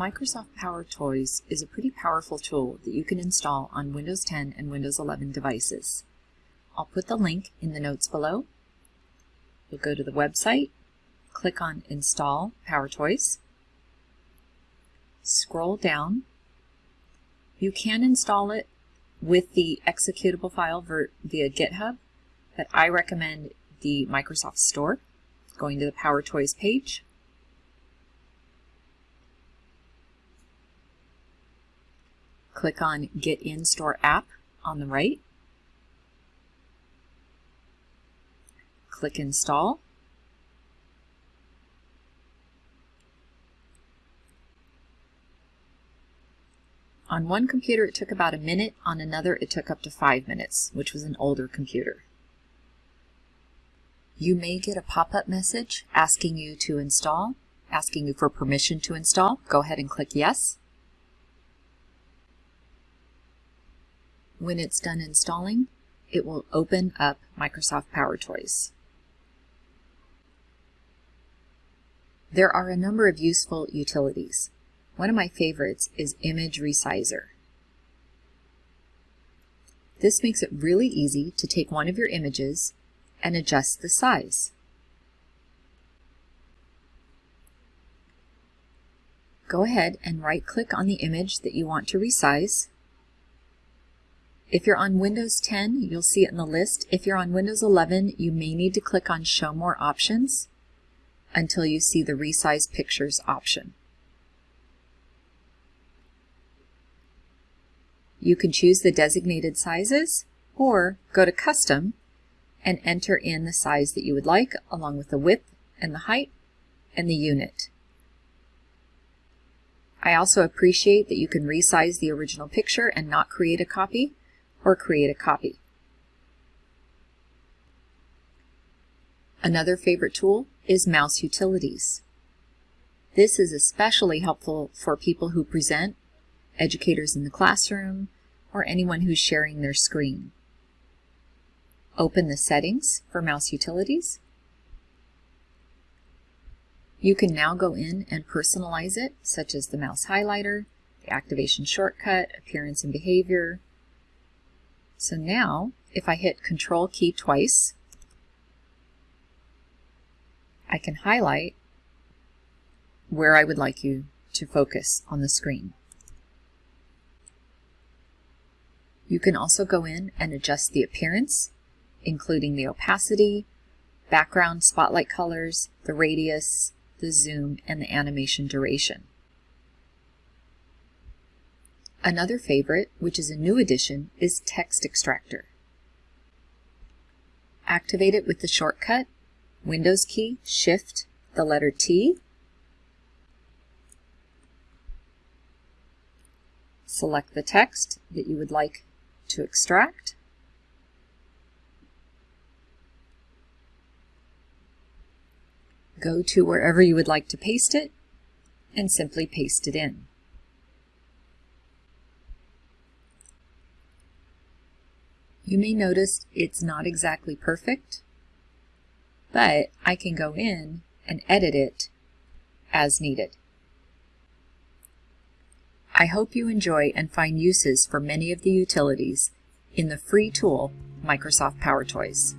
Microsoft PowerToys is a pretty powerful tool that you can install on Windows 10 and Windows 11 devices. I'll put the link in the notes below. You'll go to the website, click on Install PowerToys, scroll down. You can install it with the executable file via GitHub, but I recommend the Microsoft Store, going to the PowerToys page, click on Get In Store App on the right. Click Install. On one computer it took about a minute, on another it took up to five minutes, which was an older computer. You may get a pop-up message asking you to install, asking you for permission to install. Go ahead and click Yes. When it's done installing, it will open up Microsoft PowerToys. There are a number of useful utilities. One of my favorites is Image Resizer. This makes it really easy to take one of your images and adjust the size. Go ahead and right-click on the image that you want to resize if you're on Windows 10, you'll see it in the list. If you're on Windows 11, you may need to click on Show More Options until you see the Resize Pictures option. You can choose the designated sizes or go to Custom and enter in the size that you would like along with the width and the height and the unit. I also appreciate that you can resize the original picture and not create a copy or create a copy. Another favorite tool is Mouse Utilities. This is especially helpful for people who present, educators in the classroom, or anyone who's sharing their screen. Open the settings for Mouse Utilities. You can now go in and personalize it, such as the mouse highlighter, the activation shortcut, appearance and behavior, so now, if I hit Control key twice, I can highlight where I would like you to focus on the screen. You can also go in and adjust the appearance, including the opacity, background spotlight colors, the radius, the zoom, and the animation duration. Another favorite, which is a new addition, is Text Extractor. Activate it with the shortcut, Windows key, Shift, the letter T. Select the text that you would like to extract. Go to wherever you would like to paste it and simply paste it in. You may notice it's not exactly perfect, but I can go in and edit it as needed. I hope you enjoy and find uses for many of the utilities in the free tool Microsoft PowerToys.